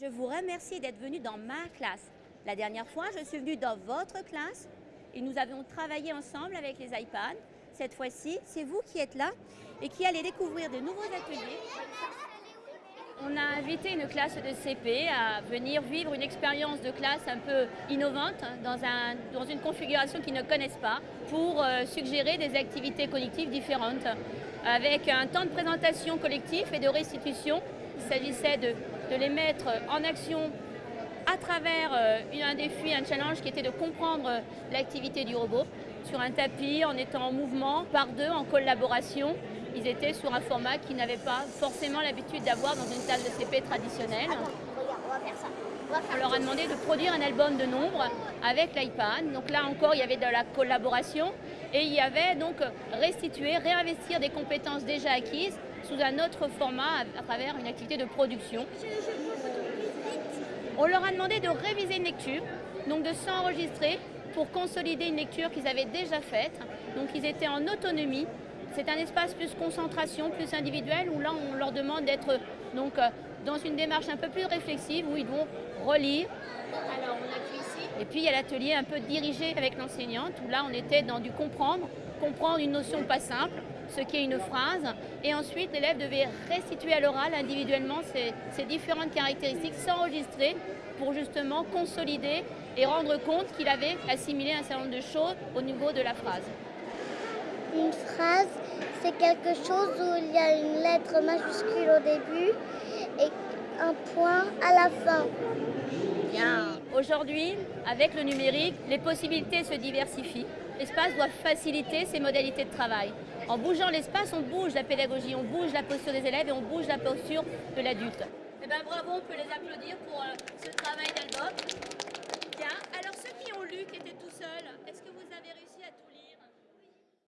Je vous remercie d'être venu dans ma classe. La dernière fois, je suis venue dans votre classe et nous avons travaillé ensemble avec les iPads. Cette fois-ci, c'est vous qui êtes là et qui allez découvrir de nouveaux ateliers. On a invité une classe de CP à venir vivre une expérience de classe un peu innovante dans, dans une configuration qu'ils ne connaissent pas pour euh, suggérer des activités cognitives différentes avec un temps de présentation collectif et de restitution. Il s'agissait de de les mettre en action à travers euh, un défi, un challenge qui était de comprendre l'activité du robot sur un tapis, en étant en mouvement, par deux, en collaboration. Ils étaient sur un format qu'ils n'avaient pas forcément l'habitude d'avoir dans une salle de CP traditionnelle. On leur a demandé de produire un album de nombres avec l'iPad. Donc là encore, il y avait de la collaboration et il y avait donc restituer, réinvestir des compétences déjà acquises sous un autre format à travers une activité de production. On leur a demandé de réviser une lecture, donc de s'enregistrer pour consolider une lecture qu'ils avaient déjà faite. Donc ils étaient en autonomie. C'est un espace plus concentration, plus individuel, où là on leur demande d'être donc euh, dans une démarche un peu plus réflexive, où ils vont relire. Alors on appuie ici. Et puis il y a l'atelier un peu dirigé avec l'enseignante, où là on était dans du comprendre, comprendre une notion pas simple, ce qui est une phrase, et ensuite l'élève devait restituer à l'oral individuellement ces, différentes caractéristiques, s'enregistrer pour justement consolider et rendre compte qu'il avait assimilé un certain nombre de choses au niveau de la phrase. Une phrase, c'est quelque chose où il y a une lettre majuscule au début et un point à la fin. Bien. Aujourd'hui, avec le numérique, les possibilités se diversifient. L'espace doit faciliter ces modalités de travail. En bougeant l'espace, on bouge la pédagogie, on bouge la posture des élèves et on bouge la posture de l'adulte. Eh bien bravo, on peut les applaudir pour euh, ce travail